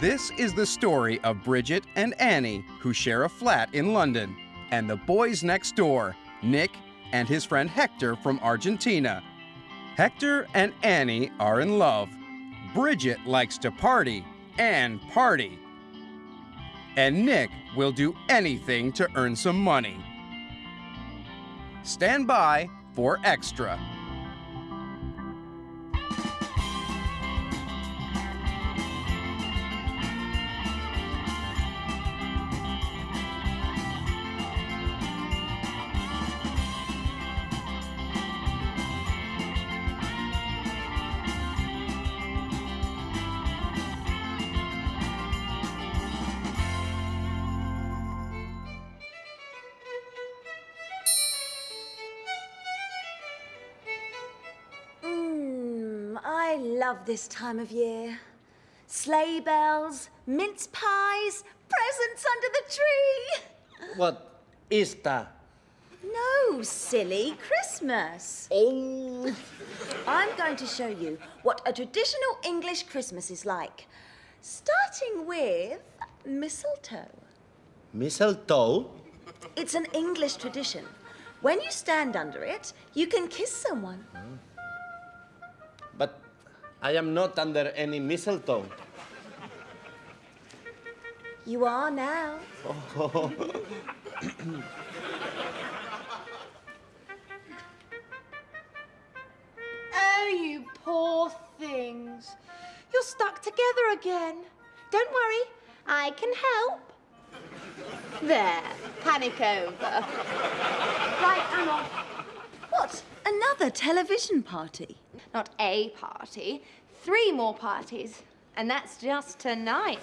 This is the story of Bridget and Annie, who share a flat in London, and the boys next door, Nick and his friend Hector from Argentina. Hector and Annie are in love. Bridget likes to party and party. And Nick will do anything to earn some money. Stand by for extra. I love this time of year. Sleigh bells, mince pies, presents under the tree. What is that? No, silly, Christmas. Oh, I'm going to show you what a traditional English Christmas is like. Starting with mistletoe. mistletoe? It's an English tradition. When you stand under it, you can kiss someone. But I am not under any mistletoe. You are now. Oh, you poor things. You're stuck together again. Don't worry, I can help. There, panic over. Right, I'm off. What? Another television party? Not a party, three more parties. And that's just tonight.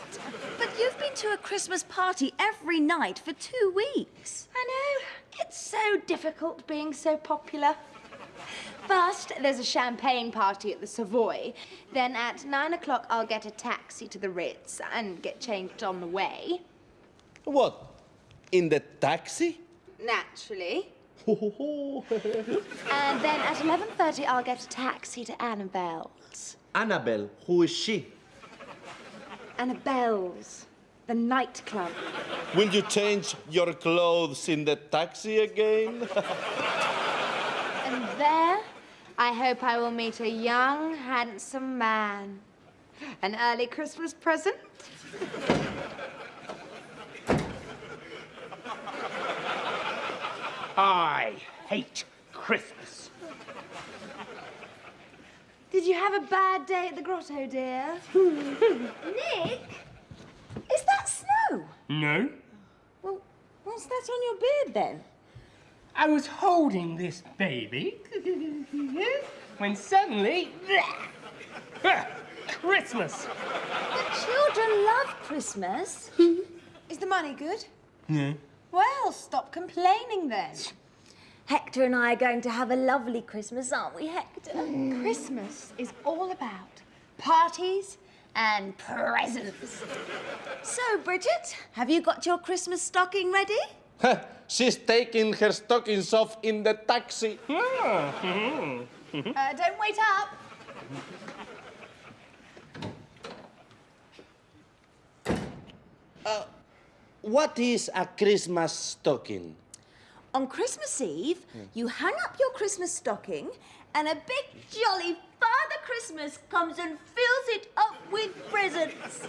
But you've been to a Christmas party every night for two weeks. I know, it's so difficult being so popular. First, there's a champagne party at the Savoy. Then at nine o'clock, I'll get a taxi to the Ritz and get changed on the way. What? In the taxi? Naturally. And then at 11.30, I'll get a taxi to Annabel's. Annabelle, who is she? Annabel's, the nightclub. Will you change your clothes in the taxi again? And there, I hope I will meet a young, handsome man. An early Christmas present? I hate Christmas. Did you have a bad day at the grotto, dear? Nick? Is that snow? No? Well, what's that on your beard then? I was holding this baby when suddenly. Christmas! The children love Christmas. Is the money good? No. Well, stop complaining then. Hector and I are going to have a lovely Christmas, aren't we, Hector? Christmas is all about parties and presents. So, Bridget, have you got your Christmas stocking ready? She's taking her stockings off in the taxi. Uh, don't wait up. What is a Christmas stocking? On Christmas Eve, hmm. you hang up your Christmas stocking, and a big jolly Father Christmas comes and fills it up with presents.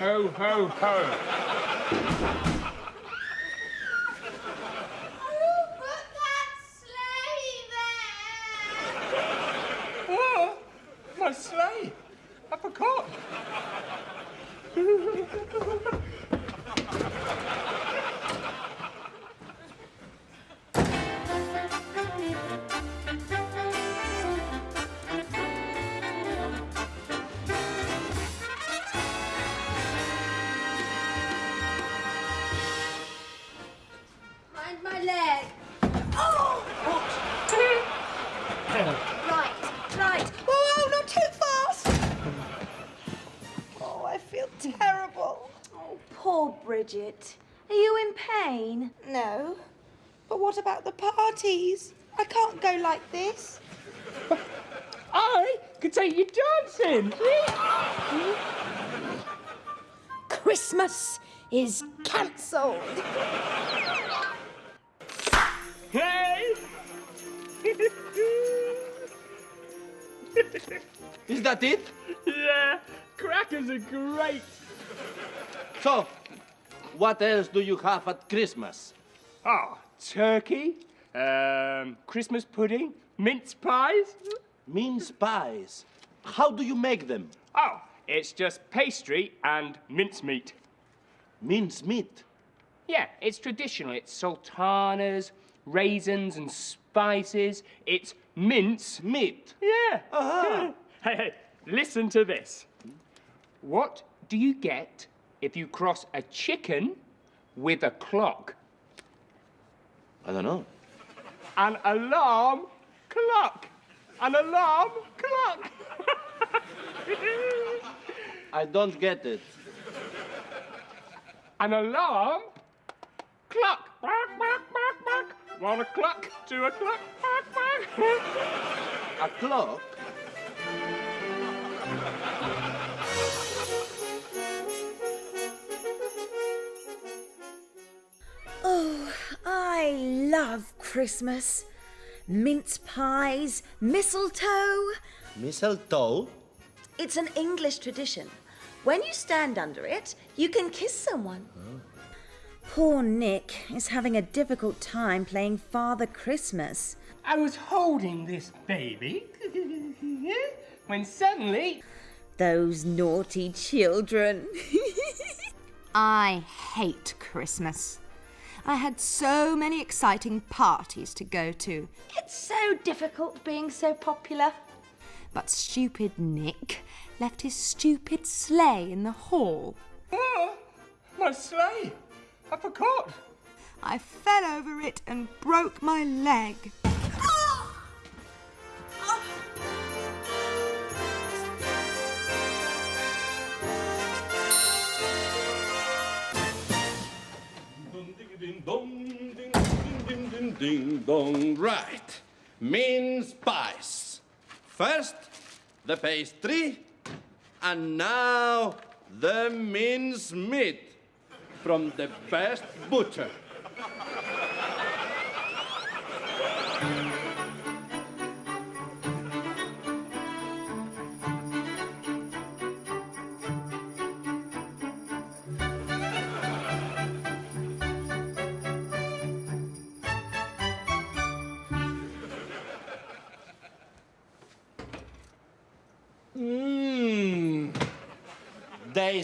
Ho, ho, ho. Oh, put that sleigh there! Oh, my sleigh. I forgot. about the parties? I can't go like this. I could take you dancing. Christmas is cancelled. Hey! Is that it? yeah, crackers are great. So, what else do you have at Christmas? Oh, turkey, um, Christmas pudding, mince pies. Mince pies. How do you make them? Oh, it's just pastry and mincemeat. Mince meat. Yeah, it's traditional. It's sultanas, raisins, and spices. It's mince. Meat. Yeah. Aha. Hey, hey, listen to this. What do you get if you cross a chicken with a clock? I don't know. An alarm clock. An alarm clock. I don't get it. An alarm clock. Bark, bark, bark, bark. One o'clock, two o'clock. Bark, bark. A clock? Love Christmas. Mince pies, mistletoe. Mistletoe? It's an English tradition. When you stand under it, you can kiss someone. Oh. Poor Nick is having a difficult time playing Father Christmas. I was holding this baby when suddenly Those naughty children. I hate Christmas. I had so many exciting parties to go to. It's so difficult being so popular. But stupid Nick left his stupid sleigh in the hall. Oh, my sleigh! I forgot. I fell over it and broke my leg. Ding ding ding ding ding dong. Right. Mince pies. First, the pastry, and now the mince meat from the best butcher.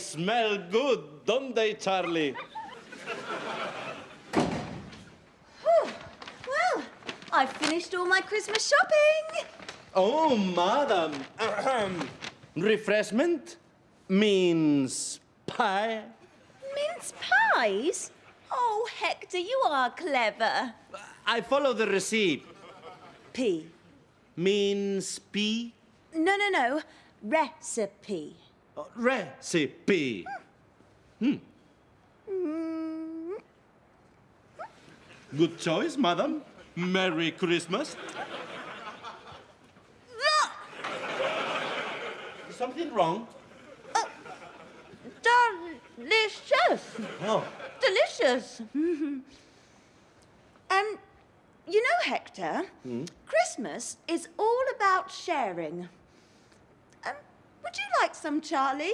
Smell good, don't they, Charlie? well, I've finished all my Christmas shopping. Oh, madam. Refreshment means pie. Mince pies? Oh, Hector, you are clever. I follow the receipt. P. Means P? No, no, no. Recipe. Uh, Recipe. Hmm. Good choice, madam. Merry Christmas. Something wrong? Delicious. Oh. Delicious. um, you know, Hector, Christmas is all about sharing. Would you like some, Charlie?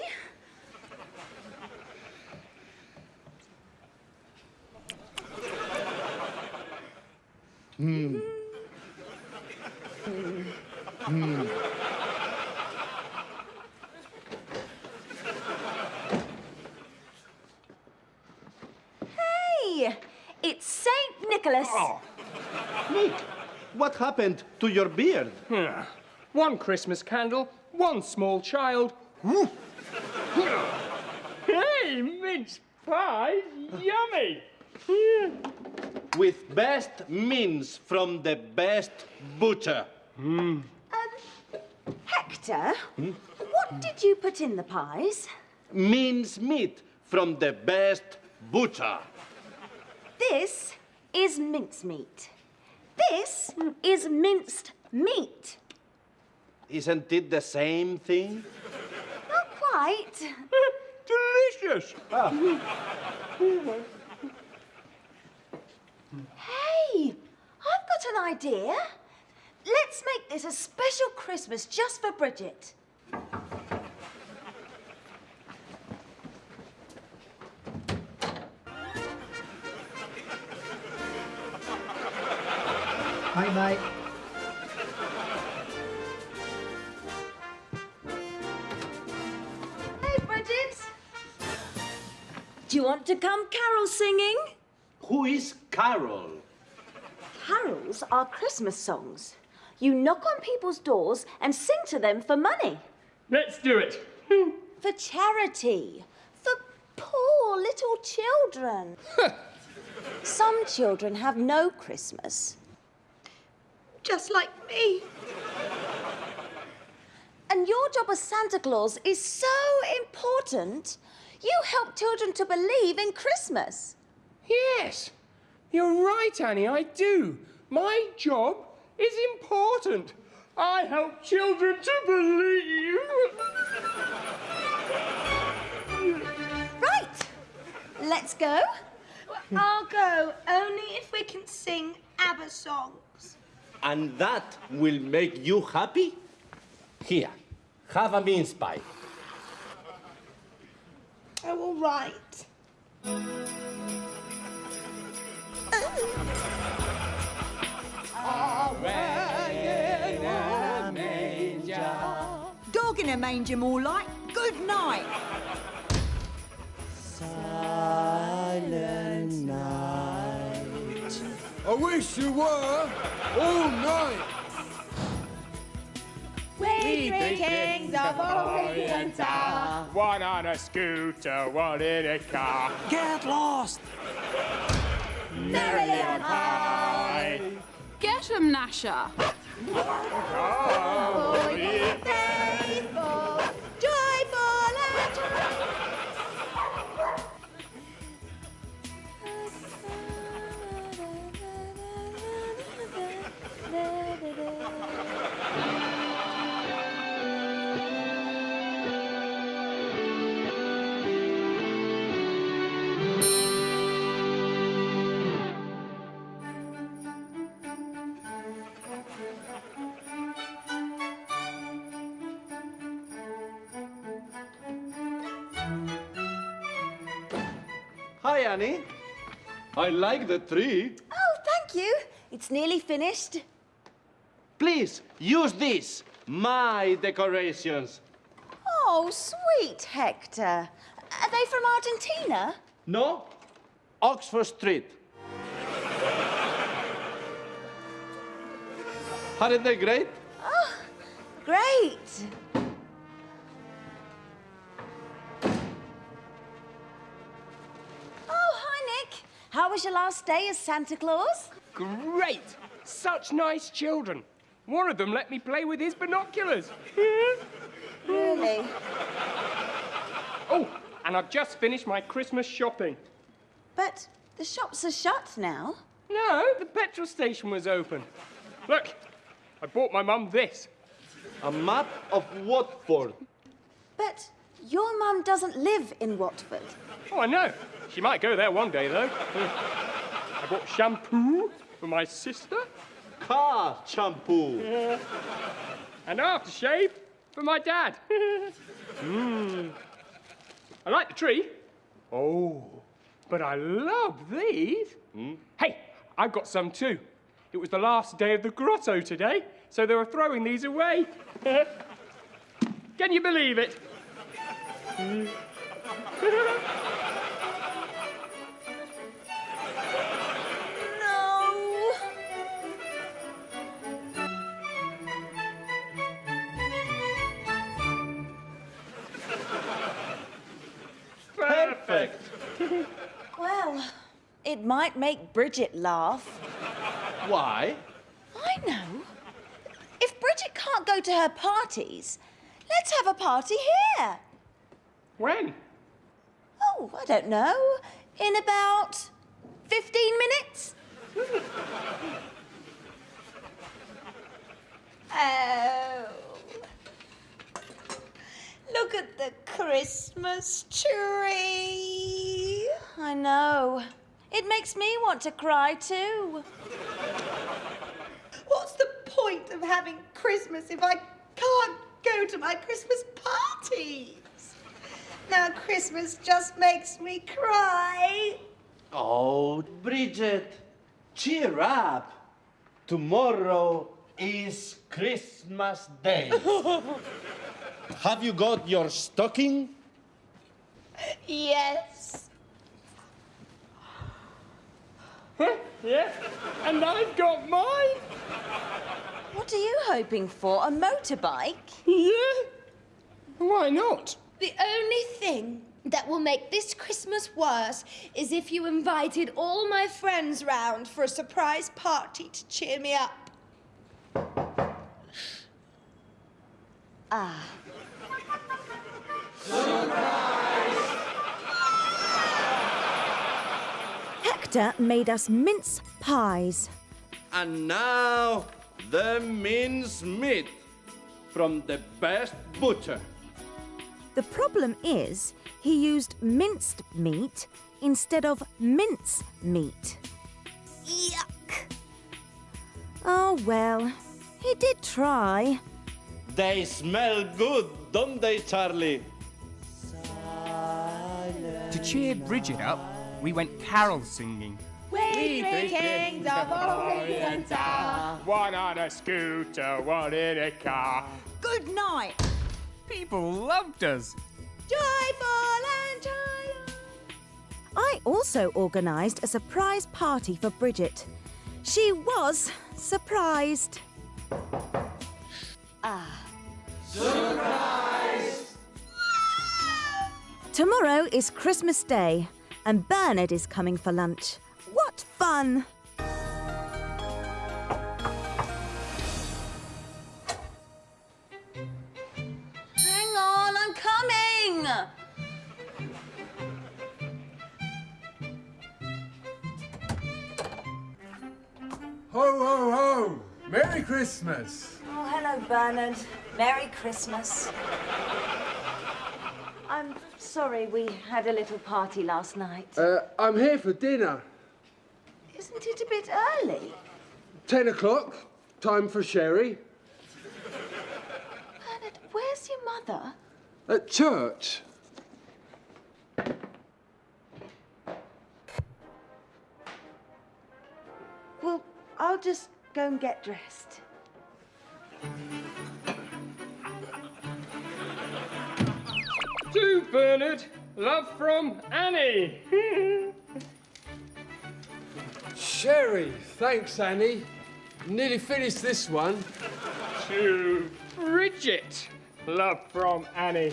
Hmm. Hmm. Hey, it's Saint Nicholas. Oh, Nick, what happened to your beard? one Christmas candle, one small child. hey, mince pies, yummy. With best mince from the best butcher. Um, Hector, what did you put in the pies? Mince meat from the best butcher. This is mincemeat. This is minced meat. Isn't it the same thing? Not quite. Delicious. English. Hey, I've got an idea. Let's make this a special Christmas just for Bridget. Hi, mate. To come carol singing? Who is Carol? Carols are Christmas songs. You knock on people's doors and sing to them for money. Let's do it. For charity. For poor little children. Some children have no Christmas. Just like me. And your job as Santa Claus is so important. You help children to believe in Christmas. Yes, you're right, Annie, I do. My job is important. I help children to believe. Right. Let's go. I'll go, only if we can sing ABBA songs. And that will make you happy? Here, have a mince pie. Oh, all right. Dog in a manger, more like. Good night. Silent night. I wish you were all night. We three kings of Orient are. One on a scooter, one in a car. Get lost. Merrily on high. Get 'em, Nasher. Oh, ye Hi, Annie. I like the tree. Oh, thank you. It's nearly finished. Please, use this. My decorations. Oh, sweet Hector. Are they from Argentina? No? Oxford Street. Aren't they great? Oh, great. How was your last day as Santa Claus? Great! Such nice children. One of them let me play with his binoculars. Really? oh, and I've just finished my Christmas shopping. But the shops are shut now. No, the petrol station was open. Look, I bought my mum this. A map of Watford. But your mum doesn't live in Watford. Oh, I know. She might go there one day, though. I bought shampoo for my sister Car shampoo. and aftershave for my dad. mm. I like the tree. Oh, but I love these. Hey, I've got some too. It was the last day of the grotto today, so they were throwing these away. Can you believe it? No. Perfect. Well, it might make Bridget laugh. Why? I know. If Bridget can't go to her parties, let's have a party here. When? Oh, I don't know. In about 15 minutes? Oh. Look at the Christmas tree. I know. It makes me want to cry too. What's the point of having Christmas if I can't go to my Christmas parties? Now Christmas just makes me cry. Oh, Bridget, cheer up. Tomorrow is Christmas Day. Have you got your stocking? Yes. Yeah, and I've got mine. What are you hoping for? A motorbike? Yeah. Why not? The only thing that will make this Christmas worse is if you invited all my friends round for a surprise party to cheer me up. Ah. Hector made us mince pies. And now the mince meat from the best butcher. The problem is, he used minced meat instead of mince meat. Yuck! Oh well, he did try. They smell good, don't they, Charlie? To cheer Bridget up, we went carol singing. We three kings of Orient are. One on a scooter, one in a car. Good night. People loved us. Joyful and. I also organised a surprise party for Bridget. She was surprised. Ah. Surprise! Tomorrow is Christmas Day, and Bernard is coming for lunch. What fun! Ho, ho, ho! Merry Christmas! Oh, hello, Bernard. Merry Christmas. I'm sorry we had a little party last night. Uh, I'm here for dinner. Isn't it a bit early? Ten o'clock. Time for sherry. Bernard, where's your mother? At church. I'll just go and get dressed. To Bernard, love from Annie. Sherry. Thanks, Annie. Nearly finished this one. to Bridget, love from Annie.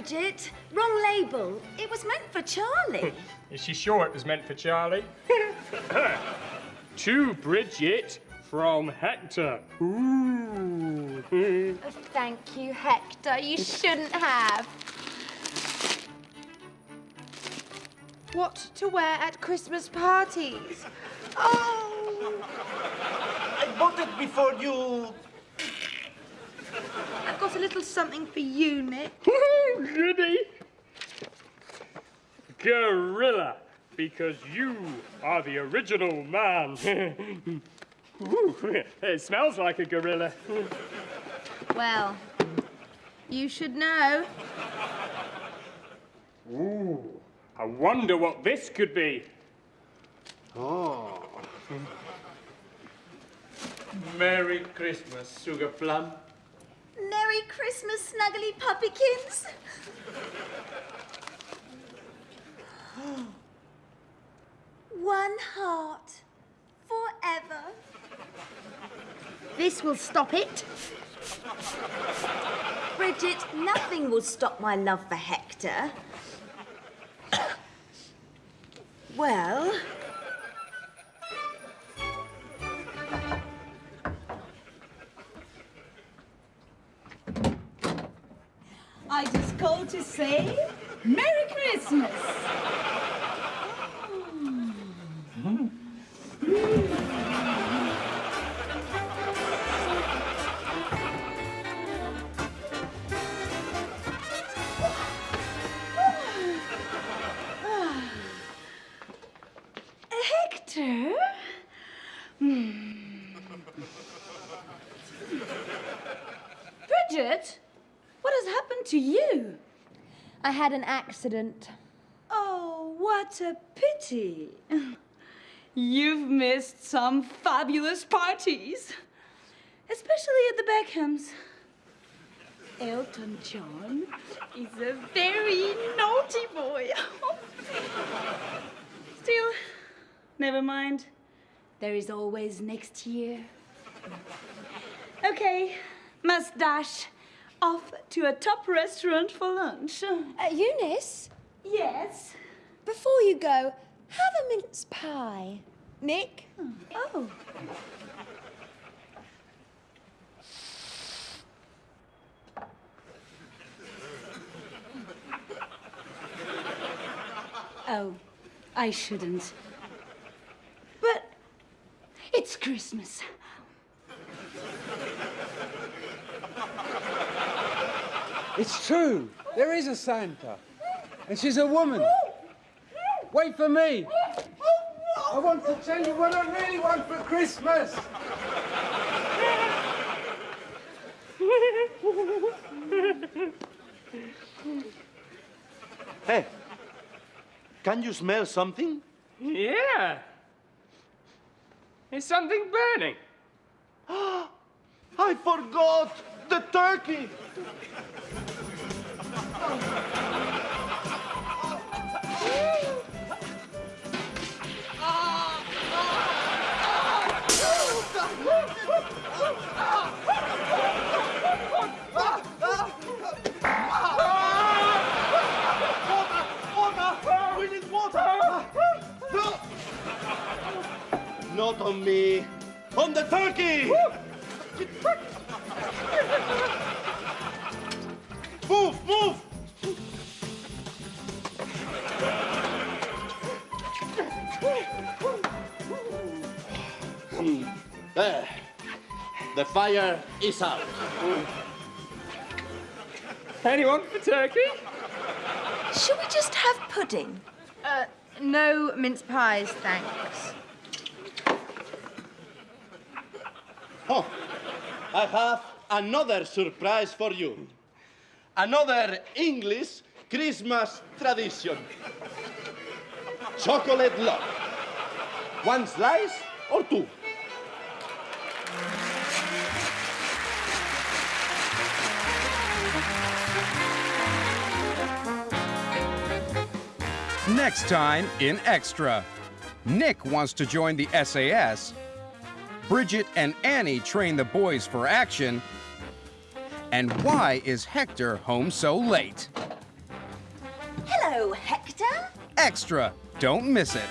Bridget. Wrong label. It was meant for Charlie. Is she sure it was meant for Charlie? to Bridget from Hector. Ooh. Oh, thank you, Hector. You shouldn't have. What to wear at Christmas parties? Oh, I bought it before you. I've got a little something for you, Nick. Goody. Gorilla, because you are the original man. Ooh, it smells like a gorilla. Well, you should know. Ooh, I wonder what this could be. Oh. Merry Christmas, Sugar Plum. Merry Christmas, snuggly puppykins. One heart forever. This will stop it. Bridget, nothing will stop my love for Hector. well, to say Merry Christmas. I had an accident. Oh, what a pity. You've missed some fabulous parties, especially at the Beckhams. Elton John is a very naughty boy. Still, never mind. There is always next year. Okay, must dash off to a top restaurant for lunch. Uh, Eunice, Yes. before you go, have a mince pie. Nick? Oh. Oh, I shouldn't. But it's Christmas. It's true. There is a Santa. And she's a woman. Wait for me. I want to tell you what I really want for Christmas. Hey, can you smell something? Yeah. Is something burning? I forgot the turkey. Not on me. On the turkey! Move, move! Hmm. There. The fire is out. Anyone for turkey? Should we just have pudding? Uh, no mince pies, thanks. Oh, I have another surprise for you. Another English Christmas tradition. Chocolate log. One slice or two? Next time in Extra. Nick wants to join the SAS. Bridget and Annie train the boys for action. And why is Hector home so late? Hello, Hector. Extra. Don't miss it.